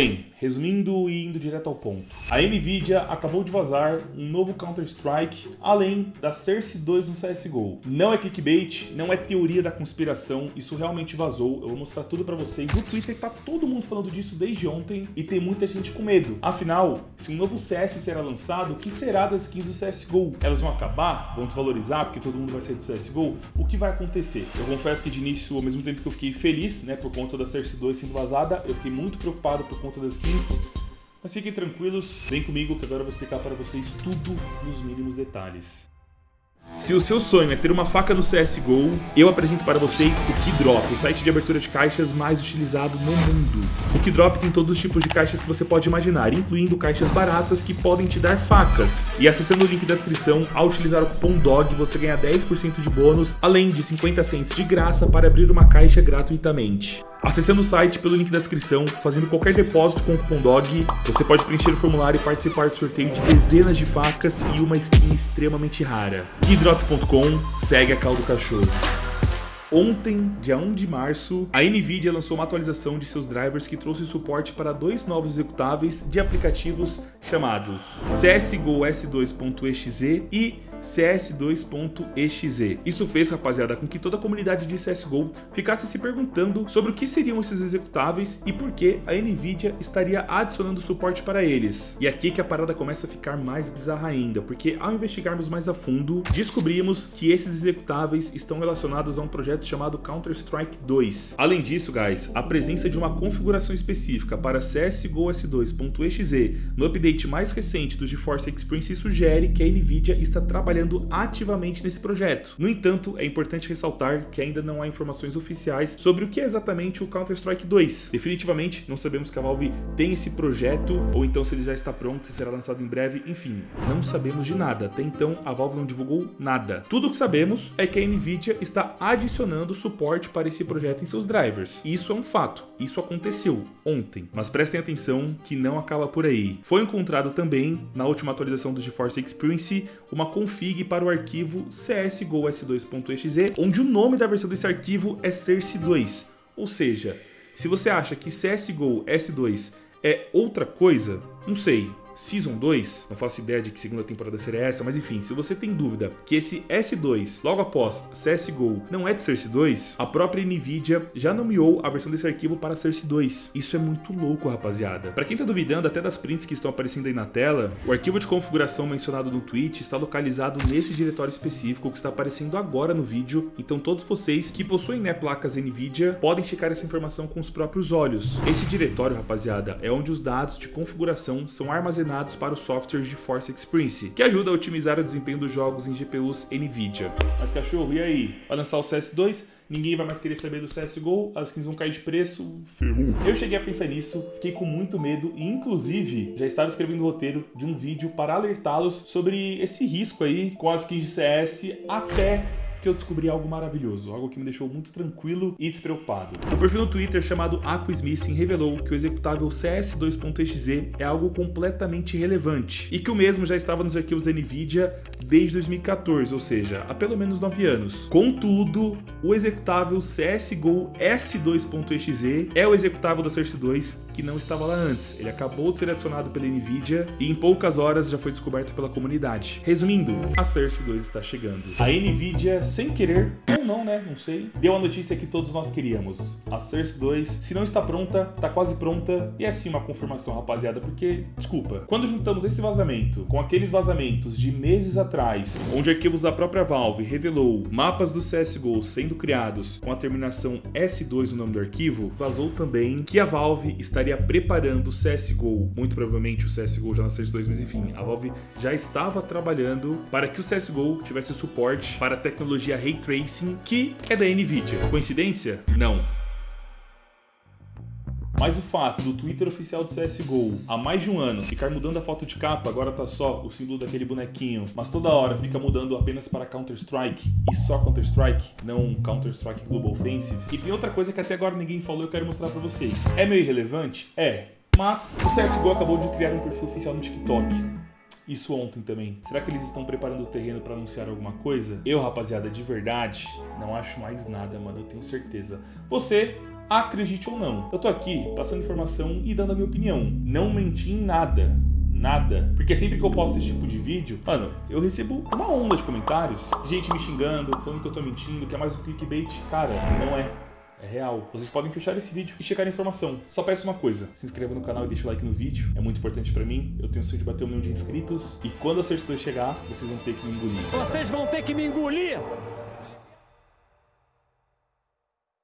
thing. Resumindo e indo direto ao ponto. A Nvidia acabou de vazar um novo Counter-Strike além da Cersei 2 no CSGO. Não é clickbait, não é teoria da conspiração, isso realmente vazou. Eu vou mostrar tudo pra vocês. No Twitter tá todo mundo falando disso desde ontem e tem muita gente com medo. Afinal, se um novo CS será lançado, o que será das skins do CSGO? Elas vão acabar? Vão desvalorizar porque todo mundo vai sair do CSGO? O que vai acontecer? Eu confesso que de início, ao mesmo tempo que eu fiquei feliz, né, por conta da Cersei 2 sendo vazada, eu fiquei muito preocupado por conta das skins. Mas fiquem tranquilos, vem comigo que agora eu vou explicar para vocês tudo nos mínimos detalhes. Se o seu sonho é ter uma faca no CSGO, eu apresento para vocês o Keydrop, o site de abertura de caixas mais utilizado no mundo. O Keydrop tem todos os tipos de caixas que você pode imaginar, incluindo caixas baratas que podem te dar facas. E acessando o link da descrição, ao utilizar o cupom DOG, você ganha 10% de bônus, além de 50 cents de graça para abrir uma caixa gratuitamente. Acessando o site pelo link da descrição, fazendo qualquer depósito com o cupom DOG, você pode preencher o formulário e participar do sorteio de dezenas de facas e uma skin extremamente rara. Keydrop.com segue a caldo cachorro. Ontem, dia 1 de março, a NVIDIA lançou uma atualização de seus drivers que trouxe suporte para dois novos executáveis de aplicativos chamados CSGO S2.exe e CS2.exe. Isso fez, rapaziada, com que toda a comunidade de CSGO ficasse se perguntando sobre o que seriam esses executáveis e por que a NVIDIA estaria adicionando suporte para eles. E aqui que a parada começa a ficar mais bizarra ainda, porque ao investigarmos mais a fundo, descobrimos que esses executáveis estão relacionados a um projeto chamado Counter-Strike 2. Além disso, guys, a presença de uma configuração específica para CSGO S2.exe no update mais recente do GeForce Experience sugere que a NVIDIA está trabalhando ativamente nesse projeto. No entanto, é importante ressaltar que ainda não há informações oficiais sobre o que é exatamente o Counter-Strike 2. Definitivamente, não sabemos que a Valve tem esse projeto, ou então se ele já está pronto e será lançado em breve, enfim, não sabemos de nada. Até então, a Valve não divulgou nada. Tudo o que sabemos é que a NVIDIA está adicionando suporte para esse projeto em seus drivers. Isso é um fato, isso aconteceu ontem. Mas prestem atenção que não acaba por aí. Foi encontrado também, na última atualização do GeForce Experience, uma config para o arquivo csgo s2.exe, onde o nome da versão desse arquivo é Cersei2. Ou seja, se você acha que CSGO S2 é outra coisa, não sei, Season 2, não faço ideia de que segunda temporada seria essa, mas enfim, se você tem dúvida que esse S2, logo após CSGO, não é de Cersei 2, a própria NVIDIA já nomeou a versão desse arquivo para Cersei 2. Isso é muito louco, rapaziada. Para quem tá duvidando até das prints que estão aparecendo aí na tela, o arquivo de configuração mencionado no tweet está localizado nesse diretório específico que está aparecendo agora no vídeo, então todos vocês que possuem né, placas NVIDIA podem checar essa informação com os próprios olhos. Esse diretório, rapaziada, é onde os dados de configuração são armazenados para o software de Force Experience, que ajuda a otimizar o desempenho dos jogos em GPUs NVIDIA. Mas cachorro, e aí? Vai lançar o CS2? Ninguém vai mais querer saber do CSGO, as skins vão cair de preço, ferrou. Eu cheguei a pensar nisso, fiquei com muito medo e inclusive já estava escrevendo o roteiro de um vídeo para alertá-los sobre esse risco aí com as skins de CS até que eu descobri algo maravilhoso, algo que me deixou muito tranquilo e despreocupado. Um perfil no Twitter chamado Aquismissing revelou que o executável CS2.exe é algo completamente irrelevante e que o mesmo já estava nos arquivos da NVIDIA desde 2014, ou seja, há pelo menos 9 anos. Contudo, o executável CSGO S2.exe é o executável da Cersei 2 que não estava lá antes. Ele acabou de ser adicionado pela NVIDIA e em poucas horas já foi descoberto pela comunidade. Resumindo, a Cersei 2 está chegando. A NVIDIA, sem querer, ou não, né? Não sei, deu a notícia que todos nós queríamos. A Cersei 2, se não está pronta, está quase pronta. E é sim uma confirmação, rapaziada, porque, desculpa, quando juntamos esse vazamento com aqueles vazamentos de meses atrás, onde arquivos da própria Valve revelou mapas do CSGO sendo criados com a terminação S2 no nome do arquivo, vazou também que a Valve estaria preparando o CSGO, muito provavelmente o CSGO já na CS2, mas enfim, a Valve já estava trabalhando para que o CSGO tivesse suporte para a tecnologia Ray Tracing, que é da NVIDIA. Coincidência? Não. Mas o fato do Twitter oficial do CSGO há mais de um ano ficar mudando a foto de capa, agora tá só o símbolo daquele bonequinho, mas toda hora fica mudando apenas para Counter-Strike e só Counter-Strike, não Counter-Strike Global Offensive. E tem outra coisa que até agora ninguém falou e eu quero mostrar pra vocês. É meio irrelevante? É. Mas o CSGO acabou de criar um perfil oficial no TikTok. Isso ontem também. Será que eles estão preparando o terreno para anunciar alguma coisa? Eu, rapaziada, de verdade, não acho mais nada, mano. Eu tenho certeza. Você acredite ou não. Eu tô aqui passando informação e dando a minha opinião. Não menti em nada nada. Porque sempre que eu posto esse tipo de vídeo, mano, eu recebo uma onda de comentários, gente me xingando, falando que eu tô mentindo, que é mais um clickbait. Cara, não é. É real. Vocês podem fechar esse vídeo e checar a informação. Só peço uma coisa, se inscreva no canal e deixa o like no vídeo. É muito importante pra mim. Eu tenho o sonho de bater um milhão de inscritos. E quando a certidão chegar, vocês vão ter que me engolir. Vocês vão ter que me engolir!